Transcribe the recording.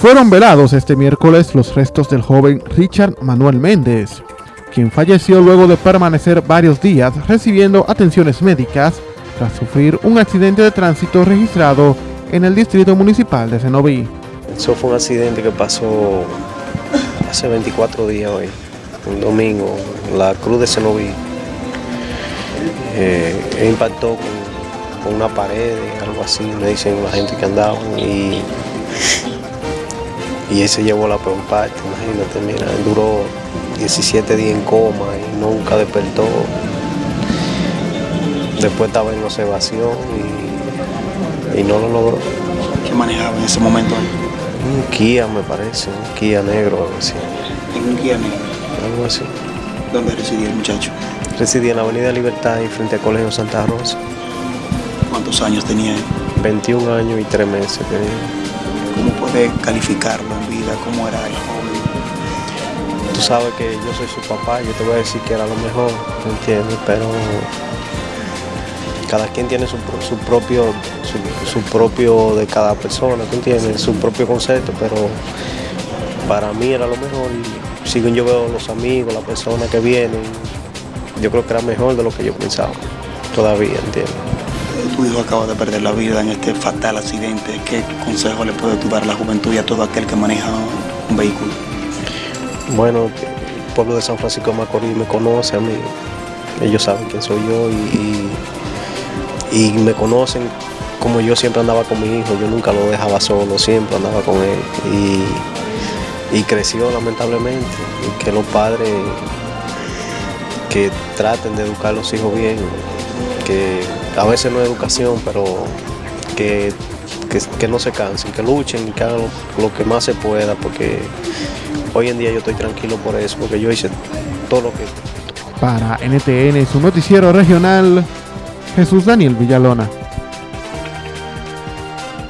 Fueron velados este miércoles los restos del joven Richard Manuel Méndez, quien falleció luego de permanecer varios días recibiendo atenciones médicas tras sufrir un accidente de tránsito registrado en el distrito municipal de Cenoví. Eso fue un accidente que pasó hace 24 días hoy, un domingo, en la cruz de Cenoví. Eh, impactó con, con, una pared, algo así, me dicen la gente que andaba y y ese llevó la peor parte, imagínate, mira, duró 17 días en coma y nunca despertó. Después estaba en observación y, y no lo logró. ¿Qué manejaba en ese momento? Un Kia me parece, un Kia negro, algo así. ¿En un Kia negro? Algo así. ¿Dónde residía el muchacho? Residía en la Avenida Libertad y frente al Colegio Santa Rosa. ¿Cuántos años tenía él? 21 años y 3 meses tenía. ¿Cómo puede calificarlo en vida? ¿Cómo era el joven? Tú sabes que yo soy su papá, yo te voy a decir que era lo mejor, ¿me entiendes? Pero cada quien tiene su, propio, su, propio de cada persona, ¿tú entiendes? Su propio concepto, pero para mí era lo mejor y si yo veo los amigos, las personas que vienen, yo creo que era mejor de lo que yo pensaba, todavía, ¿entiendes? Tu hijo acaba de perder la vida en este fatal accidente. ¿Qué consejo le puede dar a la juventud y a todo aquel que maneja un vehículo? Bueno, el pueblo de San Francisco de Macorís me conoce a mí. Ellos saben quién soy yo y, me conocen como yo siempre andaba con mi hijo. Yo nunca lo dejaba solo, siempre andaba con él. Y, creció lamentablemente. Que los padres que traten de educar a los hijos bien, que a veces no es educación, pero que, que, no se cansen, que luchen y que hagan lo, que más se pueda, porque hoy en día yo estoy tranquilo por eso, porque yo hice todo lo que... Para NTN, su noticiero regional, Jesús Daniel Villalona.